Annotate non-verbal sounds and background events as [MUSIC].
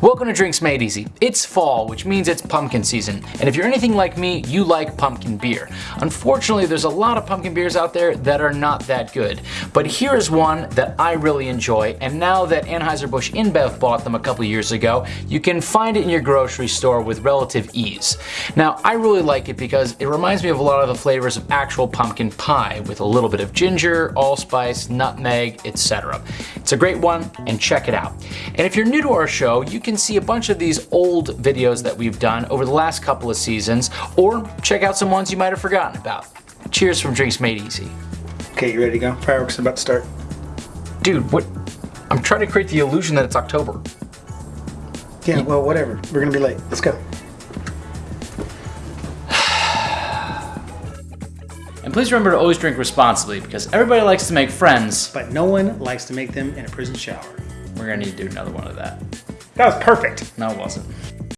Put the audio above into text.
Welcome to Drinks Made Easy. It's fall, which means it's pumpkin season, and if you're anything like me, you like pumpkin beer. Unfortunately, there's a lot of pumpkin beers out there that are not that good, but here is one that I really enjoy, and now that Anheuser-Busch InBev bought them a couple years ago, you can find it in your grocery store with relative ease. Now, I really like it because it reminds me of a lot of the flavors of actual pumpkin pie, with a little bit of ginger, allspice, nutmeg, etc. It's a great one, and check it out. And if you're new to our show, you can see a bunch of these old videos that we've done over the last couple of seasons, or check out some ones you might have forgotten about. Cheers from Drinks Made Easy. Okay, you ready to go? Fireworks are about to start. Dude, what? I'm trying to create the illusion that it's October. Yeah, well, whatever. We're gonna be late. Let's go. [SIGHS] And please remember to always drink responsibly because everybody likes to make friends. But no one likes to make them in a prison shower. We're gonna need to do another one of that. That was perfect. No, it wasn't.